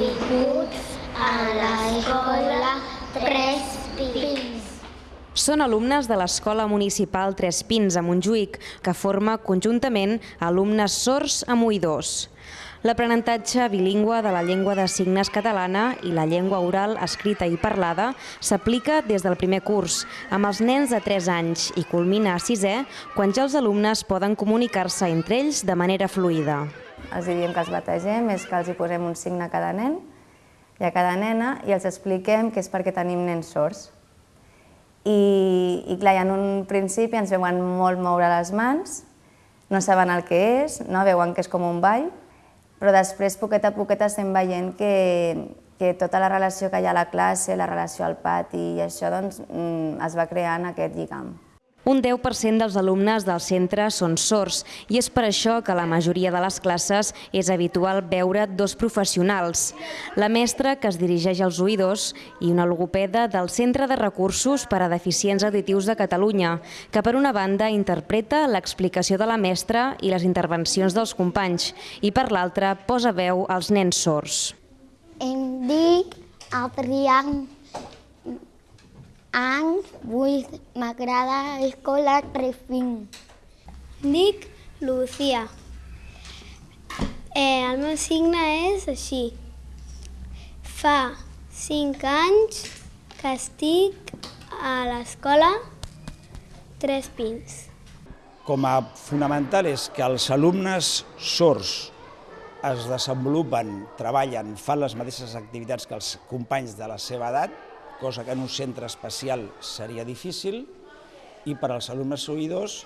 benvinguts a l'escola Tres Pins. Són alumnes de l'Escola Municipal Tres Pins a Montjuïc, que forma conjuntament alumnes sords amb oïdors. L'aprenentatge bilingüe de la llengua de signes catalana i la llengua oral escrita i parlada s'aplica des del primer curs, amb els nens de 3 anys i culmina a 6è, quan ja els alumnes poden comunicar-se entre ells de manera fluida. Els diem que els bategem, és que els hi posem un signe a cada nen i a cada nena i els expliquem que és perquè tenim nens sords. I, i clar, en un principi ens veuen molt moure les mans, no saben el que és, no? veuen que és com un ball, però després, poquet a poquet, estem veient que, que tota la relació que hi ha a la classe, la relació al pati i això, doncs, mm, es va creant aquest lligam. Un 10% dels alumnes del centre són sords i és per això que la majoria de les classes és habitual veure dos professionals, la mestra que es dirigeix als oïdors i una logopeda del Centre de Recursos per a Deficients Auditius de Catalunya, que per una banda interpreta l'explicació de la mestra i les intervencions dels companys i per l'altra posa veu als nens sords. Em dic Adrián Any 8, m'agrada escola Trefin. Dic Lucía. Eh, el meu signe és així. Fa 5 anys que estic a l'escola Tres Pins. Com a fonamental és que els alumnes sords es desenvolupen, treballen, fan les mateixes activitats que els companys de la seva edat, cosa que en un centre especial seria difícil, i per als alumnes oïdors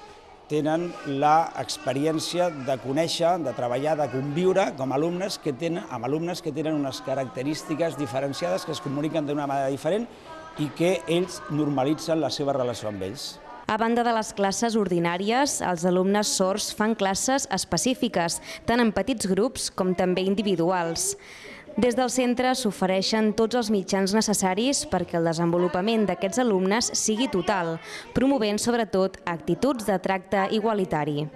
tenen l'experiència de conèixer, de treballar, de conviure com alumnes que tenen, amb alumnes que tenen unes característiques diferenciades, que es comuniquen d'una manera diferent i que ells normalitzen la seva relació amb ells. A banda de les classes ordinàries, els alumnes sords fan classes específiques, tant en petits grups com també individuals. Des del centre s'ofereixen tots els mitjans necessaris perquè el desenvolupament d'aquests alumnes sigui total, promovent sobretot actituds de tracte igualitari.